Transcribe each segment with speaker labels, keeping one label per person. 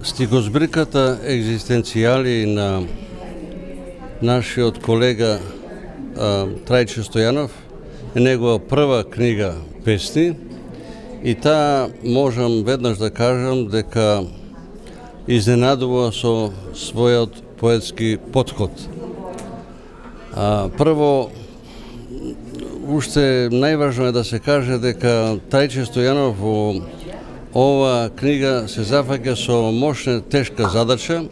Speaker 1: Стихозбриката екзистенцијали на нашиот колега Трајче Стојанов е негова прва книга песни и таа можам веднаш да кажам дека изненадува со својот поетски подход. А, прво, уште најважно е да се каже дека Трајче Стојанов во ова книга се зафаќа со мощна тешка задача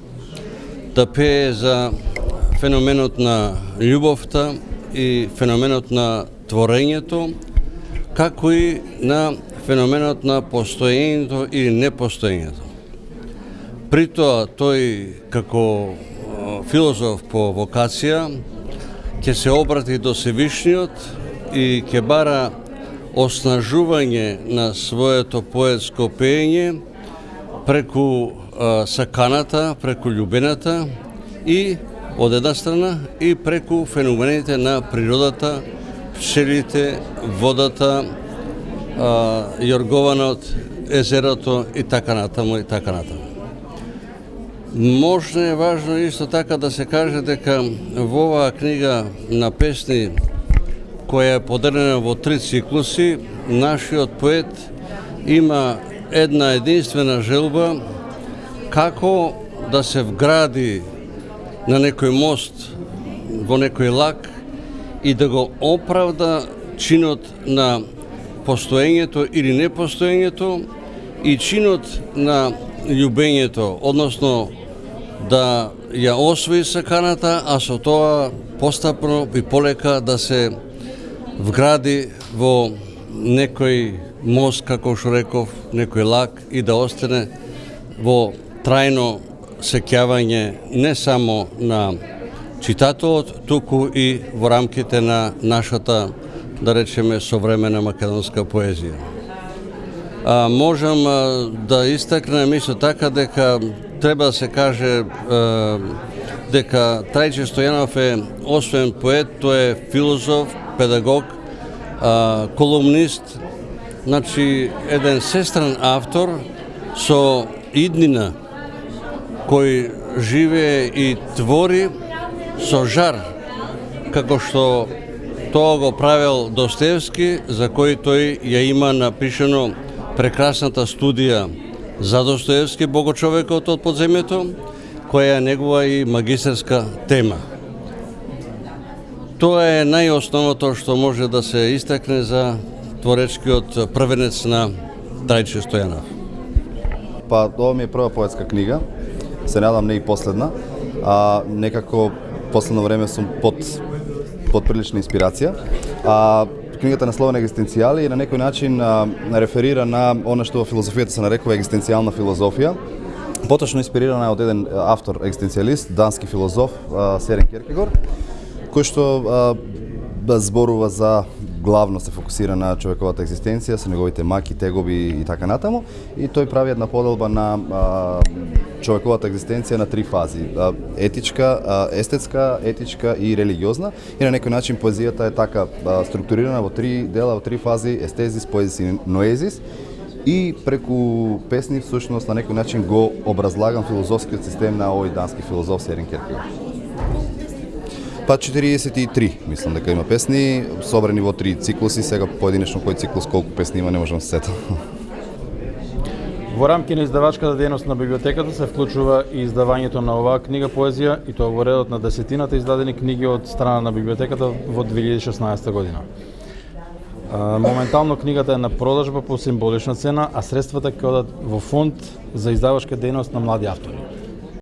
Speaker 1: да пее за феноменот на љубовта и феноменот на творењето, како и на феноменот на постоењето или непостоењето. При тоа тој како филозоф по вокација ќе се обрати до Севишниот и ќе бара оснажување на своето поетско пеење преку а, саканата, преку љубената и од една страна и преку феномените на природата, пчелите, водата, а, јоргованот, езерото и така натаму и така натаму. Можно е важно исто така да се каже дека во оваа книга на песни која е поделена во три циклуси, нашиот поет има една единствена желба како да се вгради на некој мост во некој лак и да го оправда чинот на постоењето или непостоењето и чинот на љубењето, односно да ја освои саканата, а со тоа постапно и полека да се вгради во некој мост, како што реков, некој лак и да остане во трајно сеќавање не само на читателот, туку и во рамките на нашата, да речеме, современа македонска поезија. А, можам а, да истакнем исто така дека треба да се каже а, дека Трајче Стојанов е освен поет, тој е филозоф, педагог, а, колумнист, значи еден сестран автор со иднина кој живее и твори со жар, како што тоа го правил Достоевски, за кој тој ја има напишено прекрасната студија за Достоевски, Богочовекот од подземјето, која е негова и магистерска тема. Тоа е најосновото што може да се истакне за творечкиот првенец на Трајче Стојанов.
Speaker 2: Па, ова ми е прва поетска книга, се надам не и последна, а некако последно време сум под под прилична инспирација. А книгата насловена екзистенцијали и на некој начин а, реферира на она што во филозофијата се нарекува екзистенцијална филозофија. Поточно инспирирана од еден автор екзистенцијалист, дански филозоф Серен Керкегор кој што а, да зборува за главно се фокусира на човековата екзистенција, со неговите маки, тегоби и така натаму, и тој прави една поделба на а, човековата екзистенција на три фази: а, етичка, а, естетска, етичка и религиозна. И на некој начин поезијата е така а, структурирана во три дела, во три фази: естезис, поезис и ноезис и преку песни всушност на некој начин го образлагам филозофскиот систем на овој дански филозоф Серен Кierkegaard. Па 43, мислам дека има песни, собрани во три циклуси, сега поединечно кој циклус колку песни има не можам да се сетам.
Speaker 3: Во рамки на издавачката дејност на библиотеката се вклучува и издавањето на оваа книга поезија и тоа во редот на десетината издадени книги од страна на библиотеката во 2016 година. Моментално книгата е на продажба по символична цена, а средствата ќе одат во фонд за издавачка дејност на млади автори.